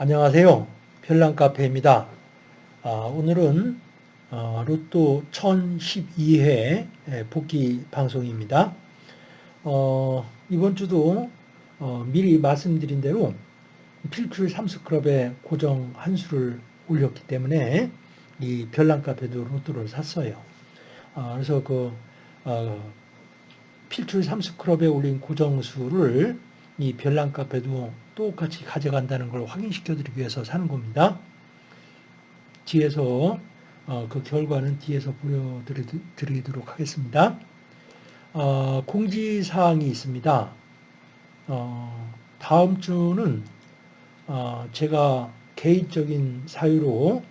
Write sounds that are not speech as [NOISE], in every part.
안녕하세요. 별난카페입니다. 아, 오늘은 어, 로또 1012회 복귀 방송입니다. 어, 이번 주도 어, 미리 말씀드린 대로 필출 삼수클럽에 고정 한 수를 올렸기 때문에 이 별난카페도 로또를 샀어요. 아, 그래서 그 어, 필출 삼수클럽에 올린 고정수를 이 별난카페도 똑같이 가져간다는 걸 확인시켜 드리기 위해서 사는 겁니다. 뒤에서 어, 그 결과는 뒤에서 보여드리도록 하겠습니다. 어, 공지사항이 있습니다. 어, 다음 주는 어, 제가 개인적인 사유로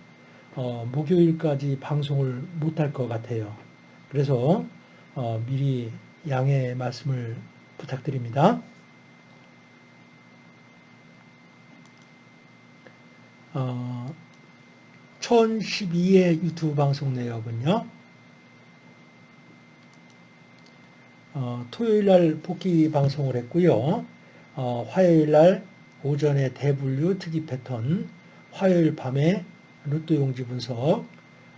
어, 목요일까지 방송을 못할 것 같아요. 그래서 어, 미리 양해 말씀을 부탁드립니다. 어, 1012의 유튜브 방송 내역은요. 어, 토요일 날 복귀 방송을 했고요. 어, 화요일 날 오전에 대분류 특이 패턴, 화요일 밤에 로또 용지 분석,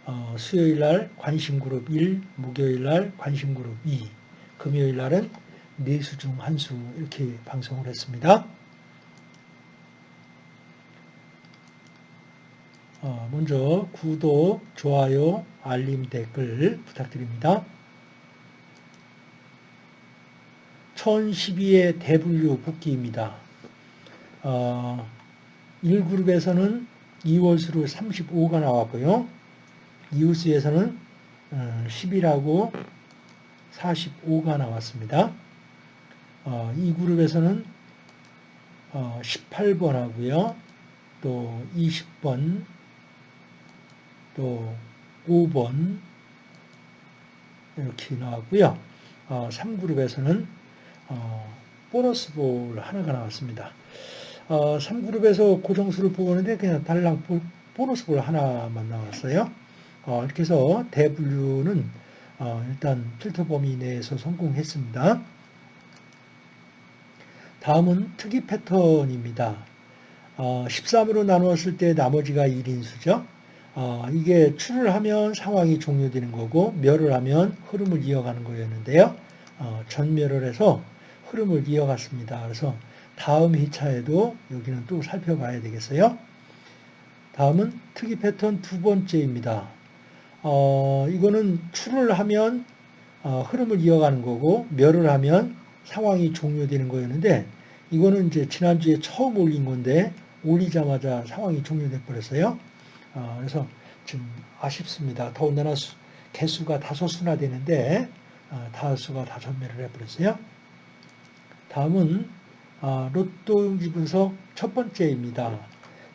어, 수요일 날 관심그룹 1, 목요일 날 관심그룹 2, 금요일 날은 네수 중 한 수 이렇게 방송을 했습니다. 먼저 구독, 좋아요, 알림, 댓글 부탁드립니다. 1012의 대분류 복귀입니다. 어, 1그룹에서는 2월수로 35가 나왔고요. 이웃수에서는 10이라고 45가 나왔습니다. 어, 이 그룹에서는 어, 18번 하고요. 또 20번, 또 5번 이렇게 나왔고요. 어, 3그룹에서는 어, 보너스 볼 하나가 나왔습니다. 어, 3그룹에서 고정수를 뽑았는데 그냥 달랑 보너스 볼 하나만 나왔어요. 어, 이렇게 해서 대분류는 어, 일단 필터 범위 내에서 성공했습니다. 다음은 특이 패턴입니다. 어, 13으로 나누었을 때 나머지가 1인수죠. 어, 이게 출을 하면 상황이 종료되는 거고 멸을 하면 흐름을 이어가는 거였는데요. 어, 전멸을 해서 흐름을 이어갔습니다. 그래서 다음 회차에도 여기는 또 살펴봐야 되겠어요. 다음은 특이 패턴 두 번째입니다. 어, 이거는 출을 하면 어, 흐름을 이어가는 거고 멸을 하면 상황이 종료되는 거였는데 이거는 이제 지난주에 처음 올린 건데 올리자마자 상황이 종료돼 버렸어요. 어, 그래서 좀 아쉽습니다. 더군다나 수, 개수가 다섯 수나 되는데 어, 다섯 수가 다 전멸을 해버렸어요. 다음은 어, 로또 용지 분석 첫 번째입니다.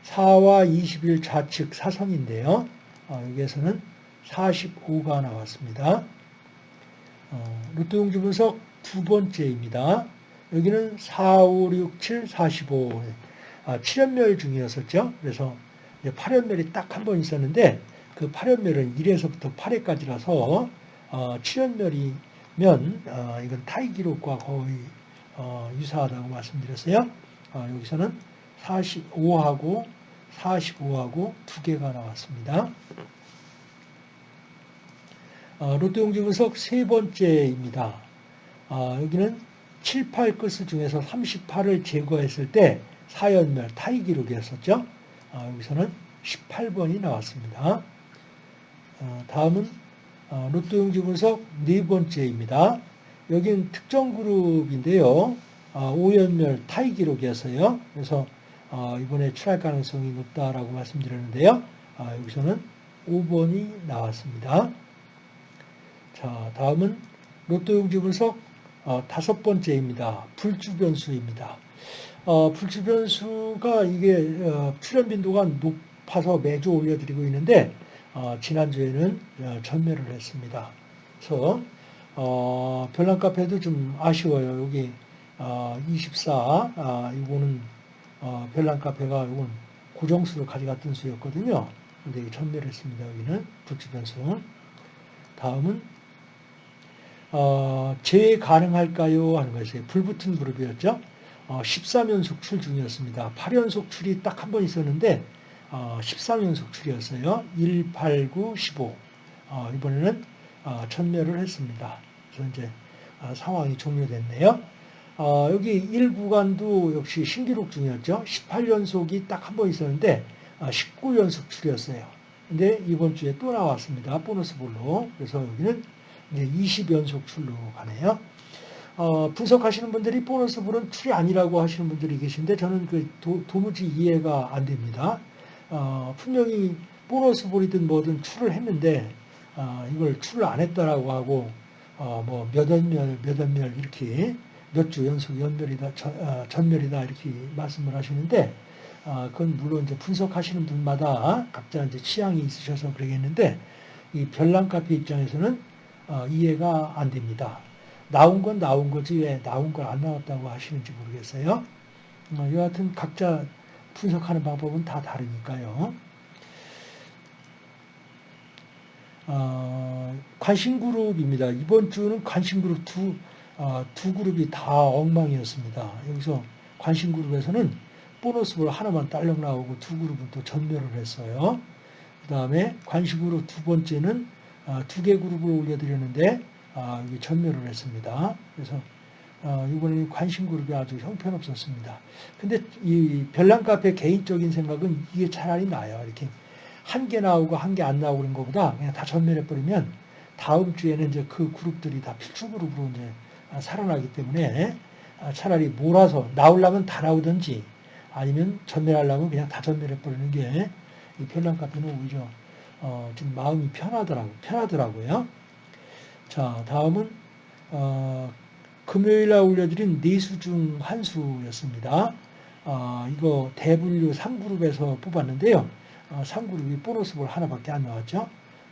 4와 20일 좌측 사선인데요. 어, 여기에서는 45가 나왔습니다. 어, 로또 용지 분석 두 번째입니다. 여기는 4, 5, 6, 7, 45. 아, 7연멸 중이었었죠. 그래서 8연멸이 딱 한 번 있었는데 그 8연멸은 1에서부터 8회까지라서 어, 7연멸이면 어, 이건 타이 기록과 거의 어, 유사하다고 말씀드렸어요. 어, 여기서는 45하고 45하고 두 개가 나왔습니다. 어, 로또 용지 분석 세 번째입니다. 어, 여기는 7, 8 끝수 중에서 38을 제거했을 때 4연멸 타이 기록이었었죠. 어, 여기서는 18번이 나왔습니다. 어, 다음은 어, 로또 용지 분석 네 번째입니다. 여기는 특정 그룹인데요. 5연멸 타이 기록이었어요. 그래서 이번에 출할 가능성이 높다라고 말씀드렸는데요. 여기서는 5번이 나왔습니다. 자, 다음은 로또 용지 분석 다섯 번째입니다. 불주변수입니다. 어, 불주변수가 이게 어, 출현 빈도가 높아서 매주 올려드리고 있는데 어, 지난주에는 어, 전멸을 했습니다. 그래서 어, 별난 카페도 좀 아쉬워요. 여기 어, 24 아, 이거는 어, 별난 카페가 이건 고정수로 가져갔던 수였거든요. 근데 전멸했습니다. 여기는 불주변수. 다음은 어, 재 가능할까요? 하는 것이 불붙은 그룹이었죠. 어, 13연속 출 중이었습니다. 8연속 출이 딱 한 번 있었는데 어, 13연속 출이었어요. 1, 8, 9, 15. 어, 이번에는 어, 전멸을 했습니다. 그래서 이제 어, 상황이 종료됐네요. 어, 여기 1구간도 역시 신기록 중이었죠. 18연속이 딱 한 번 있었는데 어, 19연속 출이었어요. 근데 이번 주에 또 나왔습니다. 보너스 볼로. 그래서 여기는 이제 20연속 출로 가네요. 어, 분석하시는 분들이 보너스 볼은 출이 아니라고 하시는 분들이 계신데 저는 그 도, 무지 이해가 안 됩니다. 어, 분명히 보너스 볼이든 뭐든 출을 했는데 어, 이걸 출을 안 했다라고 하고 어, 뭐몇 연멸 몇 연멸 이렇게 몇 주 연속 연멸이다 전, 어, 전멸이다 이렇게 말씀을 하시는데 어, 그건 물론 이제 분석하시는 분마다 각자 이제 취향이 있으셔서 그러겠는데 이 별난 카페 입장에서는 어, 이해가 안 됩니다. 나온 건 나온 거지 왜 나온 걸안 나왔다고 하시는지 모르겠어요. 어, 여하튼 각자 분석하는 방법은 다 다르니까요. 어, 관심 그룹입니다. 이번 주는 관심 그룹 두, 어, 두 그룹이 다 엉망이었습니다. 여기서 관심 그룹에서는 보너스 볼 하나만 딸랑 나오고 두 그룹은 또 전멸을 했어요. 그 다음에 관심 그룹 두 번째는 어, 두개 그룹을 올려드렸는데 어, 전멸을 했습니다. 그래서 어, 이번에는 관심 그룹이 아주 형편없었습니다. 근데 이 별난 카페 개인적인 생각은 이게 차라리 나아요. 이렇게 한 개 나오고 한 개 안 나오고 그런 것보다 그냥 다 전멸해 버리면 다음 주에는 이제 그 그룹들이 다 필수 그룹으로 이제 살아나기 때문에 차라리 몰아서 나오려면 다 나오든지 아니면 전멸하려면 그냥 다 전멸해 버리는 게 이 별난 카페는 오히려 어, 좀 마음이 편하더라고 편하더라고요. 자 다음은 어, 금요일 날 올려드린 네수 중 한 수였습니다. 어, 이거 대분류 3그룹에서 뽑았는데요. 어, 3그룹이 보너스볼 하나밖에 안 나왔죠.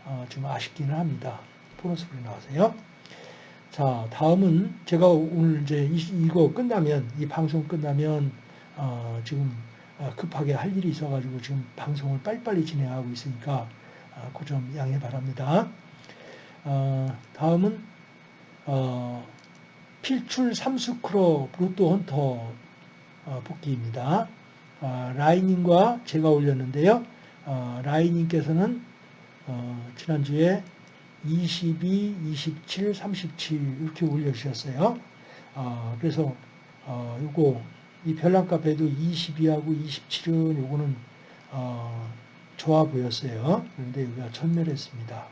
어, 좀 아쉽기는 합니다. 보너스볼이 나와서요. 자, 다음은 제가 오늘 이제 이, 거 끝나면, 이 방송 끝나면, 어, 지금 어, 급하게 할 일이 있어가지고 지금 방송을 빨리빨리 진행하고 있으니까, 어, 그점 양해 바랍니다. 어, 다음은, 어, 필출 삼수크로 로또 헌터 어, 복귀입니다. 어, 라이님과 제가 올렸는데요. 어, 라이님께서는 지난주에 22, 27, 37 이렇게 올려주셨어요. 그래서 요거 이 별난카페도 22하고 27은 요거는 좋아 보였어요. 그런데 여기가 전멸했습니다.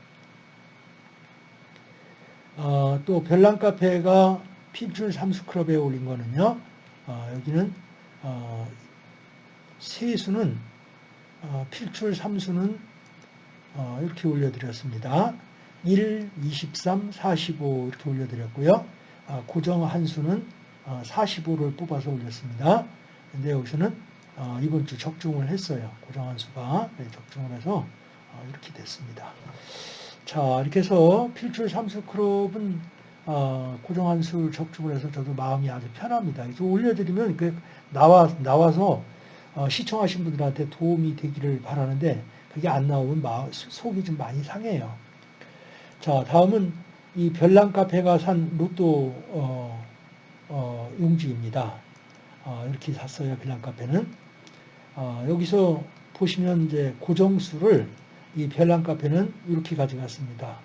또 별난 카페가 필출 삼수클럽에 올린 거는요. 어, 여기는 어, 세수는 어, 필출 삼수는 어, 이렇게 올려드렸습니다. 1, 23, 45 이렇게 올려드렸고요. 어, 고정 한수는 45를 어, 뽑아서 올렸습니다. 근데 여기서는 이번 주 적중을 했어요. 고정 한수가 네, 적중을 해서 이렇게 됐습니다. 자 이렇게 해서 필출 삼수 클럽은 어, 고정한 술 적중을 해서 저도 마음이 아주 편합니다. 그래서 올려드리면 그 나와, 나와서 어, 시청하신 분들한테 도움이 되기를 바라는데 그게 안 나오면 마, 속이 좀 많이 상해요. 자, 다음은 이 별난 카페가 산 로또 어, 어, 용지입니다. 어, 이렇게 샀어요. 별난 카페는. 어, 여기서 보시면 이제 고정수를 이 별난 카페는 이렇게 가져갔습니다.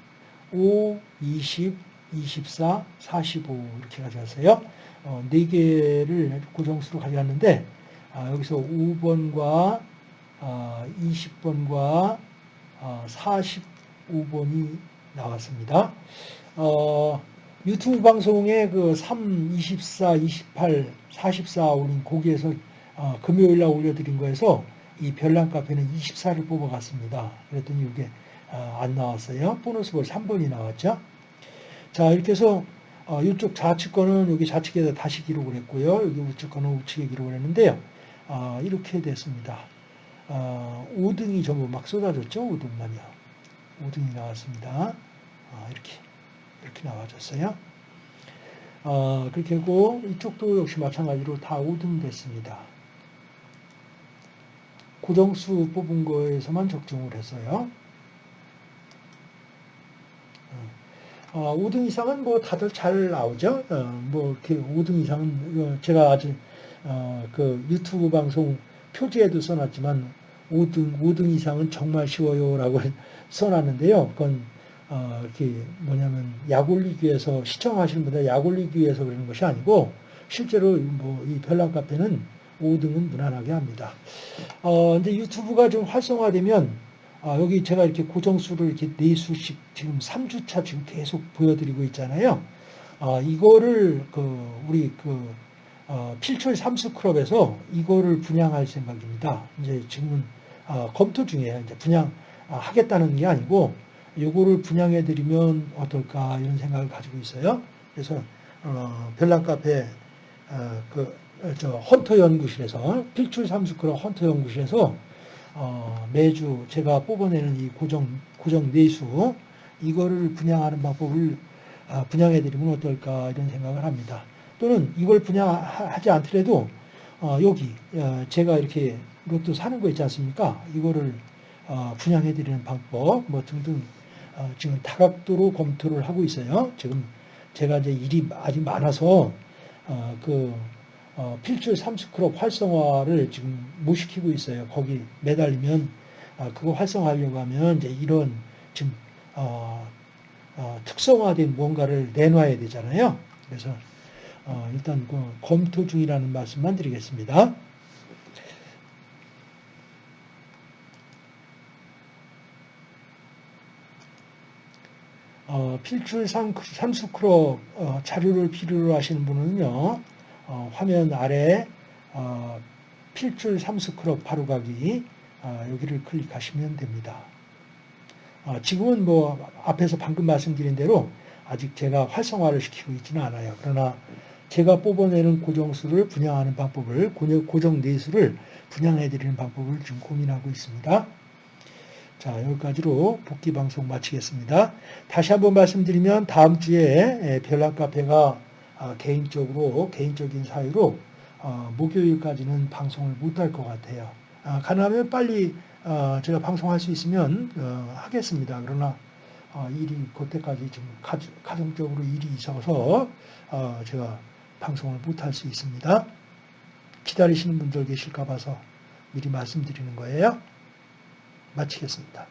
5, 20, 24, 45 이렇게 가져갔어요. 어, 4개를 고정수로 가져갔는데 아, 여기서 5번과 아, 20번과 아, 45번이 나왔습니다. 어, 유튜브 방송에 그 3, 24, 28, 44 올린 거기에서 어, 금요일 날 올려드린 거에서 이 별난 카페는 24를 뽑아갔습니다. 그랬더니 이게 어, 안 나왔어요. 보너스 볼 3번이 나왔죠. 자, 이렇게 해서 어, 이쪽 좌측 거는 여기 좌측에다 다시 기록을 했고요. 여기 우측 거는 우측에 기록을 했는데요. 어, 이렇게 됐습니다. 어, 5등이 전부 막 쏟아졌죠. 5등만요. 5등이 나왔습니다. 어, 이렇게 이렇게 나와졌어요. 어, 그렇게 하고 이쪽도 역시 마찬가지로 다 5등 됐습니다. 고정수 뽑은 거에서만 적중을 했어요. 어, 5등 이상은 뭐 다들 잘 나오죠. 어, 뭐 이렇게 5등 이상은 어, 제가 아직 어, 그 유튜브 방송 표지에도 써놨지만 5등, 5등 이상은 정말 쉬워요라고 [LAUGHS] 써놨는데요. 그건 어, 이렇게 뭐냐면 약 올리기 위해서 시청하시는 분들 약 올리기 위해서 그러는 것이 아니고 실제로 뭐 이 별난 카페는 5등은 무난하게 합니다. 어, 근데 유튜브가 좀 활성화되면 아, 여기 제가 이렇게 고정수를 이렇게 네 수씩 지금 3주차 지금 계속 보여드리고 있잖아요. 아, 이거를 그 우리 그 어, 필출 삼수클럽에서 이거를 분양할 생각입니다. 이제 지금은 어, 검토 중이에요. 이제 분양 아, 하겠다는 게 아니고 요거를 분양해 드리면 어떨까 이런 생각을 가지고 있어요. 그래서 어, 별난 카페 어, 그 저 헌터 연구실에서 필출 삼수클럽 헌터 연구실에서 어, 매주 제가 뽑아내는 이 고정 고정 내수 이거를 분양하는 방법을 아, 분양해 드리면 어떨까 이런 생각을 합니다. 또는 이걸 분양하지 않더라도 어, 여기 어, 제가 이렇게 로또 사는 거 있지 않습니까? 이거를 어, 분양해 드리는 방법 뭐 등등 어, 지금 다각도로 검토를 하고 있어요. 지금 제가 이제 일이 아직 많아서 어, 그 어, 필출 삼스크롭 활성화를 지금 못 시키고 있어요. 거기 매달리면 어, 그거 활성화하려고 하면 이제 이런 지금 어, 어, 특성화된 뭔가를 내놔야 되잖아요. 그래서 어, 일단 그 검토 중이라는 말씀만 드리겠습니다. 어, 필출 삼수크롭 어, 자료를 필요로 하시는 분은요. 어, 화면 아래 어, 필출 삼수크롭 바로가기 어, 여기를 클릭하시면 됩니다. 어, 지금은 뭐 앞에서 방금 말씀드린 대로 아직 제가 활성화를 시키고 있지는 않아요. 그러나 제가 뽑아내는 고정수를 분양하는 방법을 고정 내수를 분양해 드리는 방법을 지금 고민하고 있습니다. 자, 여기까지로 복귀 방송 마치겠습니다. 다시 한번 말씀드리면 다음 주에 별난 카페가 아, 개인적으로 개인적인 사유로 어, 목요일까지는 방송을 못할 것 같아요. 아, 가능하면 빨리 어, 제가 방송할 수 있으면 어, 하겠습니다. 그러나 일이 그때까지 지금 가정적으로 일이 있어서 제가 방송을 못할 수 있습니다. 기다리시는 분들 계실까 봐서 미리 말씀드리는 거예요. 마치겠습니다.